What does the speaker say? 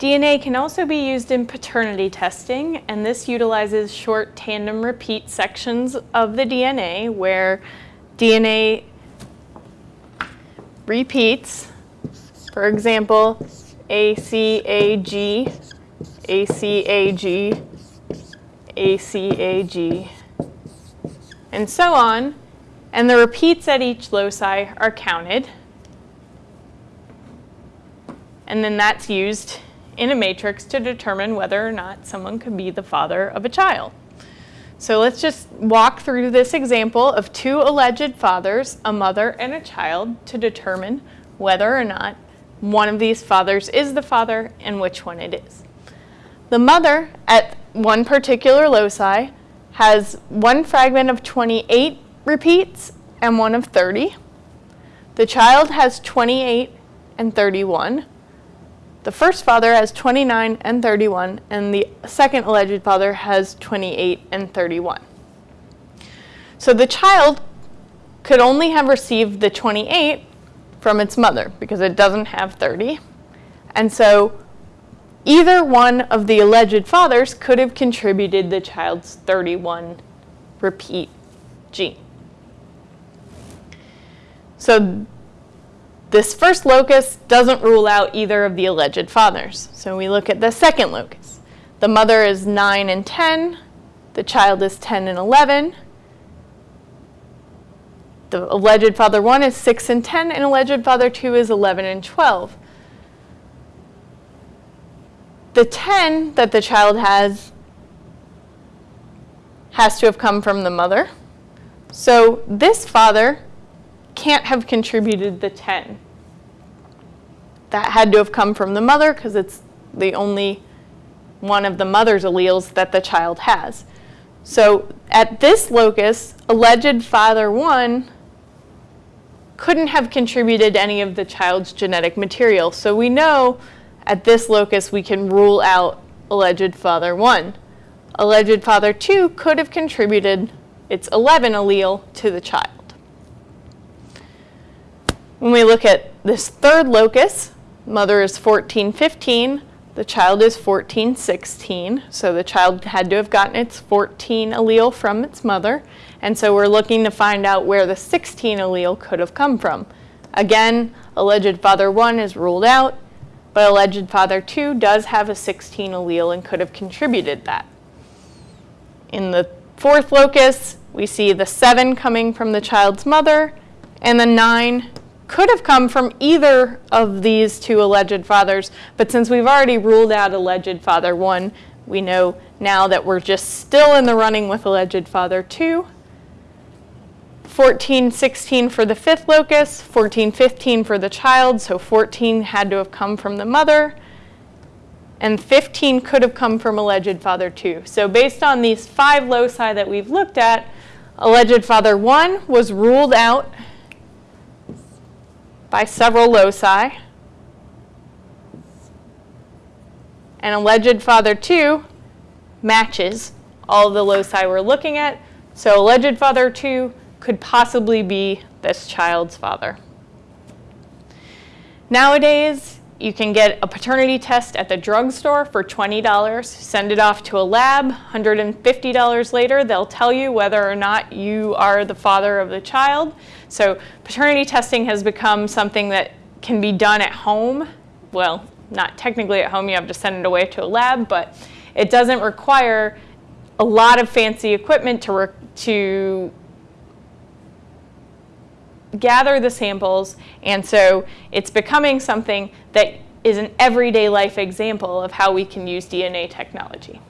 DNA can also be used in paternity testing, and this utilizes short tandem repeat sections of the DNA where DNA repeats, for example, ACAG, ACAG, ACAG, and so on, and the repeats at each loci are counted, and then that's used in a matrix to determine whether or not someone could be the father of a child. So let's just walk through this example of two alleged fathers, a mother and a child, to determine whether or not one of these fathers is the father and which one it is. The mother at one particular loci has one fragment of 28 repeats and one of 30. The child has 28 and 31. The first father has 29 and 31, and the second alleged father has 28 and 31. So the child could only have received the 28 from its mother because it doesn't have 30. And so either one of the alleged fathers could have contributed the child's 31 repeat gene. So this first locus doesn't rule out either of the alleged fathers. So we look at the second locus. The mother is 9 and 10. The child is 10 and 11. The alleged father 1 is 6 and 10, and alleged father 2 is 11 and 12. The 10 that the child has has to have come from the mother. So this father can't have contributed the 10. That had to have come from the mother because it's the only one of the mother's alleles that the child has. So at this locus, alleged father 1 couldn't have contributed any of the child's genetic material. So we know at this locus we can rule out alleged father 1. Alleged father 2 could have contributed its 11 allele to the child. When we look at this third locus, mother is 14, 15, the child is 14, 16, so the child had to have gotten its 14 allele from its mother, and so we're looking to find out where the 16 allele could have come from. Again, alleged father 1 is ruled out, but alleged father 2 does have a 16 allele and could have contributed that. In the fourth locus, we see the 7 coming from the child's mother, and the 9 could have come from either of these two alleged fathers, but since we've already ruled out alleged father 1, we know now that we're just still in the running with alleged father 2. 14, 16 for the fifth locus, 14, 15 for the child, so 14 had to have come from the mother, and 15 could have come from alleged father 2. So based on these five loci that we've looked at, alleged father 1 was ruled out by several loci. And alleged father 2 matches all the loci we're looking at. So alleged father 2 could possibly be this child's father. Nowadays, you can get a paternity test at the drugstore for $20. Send it off to a lab. $150 later, they'll tell you whether or not you are the father of the child. So paternity testing has become something that can be done at home. Well, not technically at home, you have to send it away to a lab, but it doesn't require a lot of fancy equipment to, to gather the samples, and so it's becoming something that is an everyday life example of how we can use DNA technology.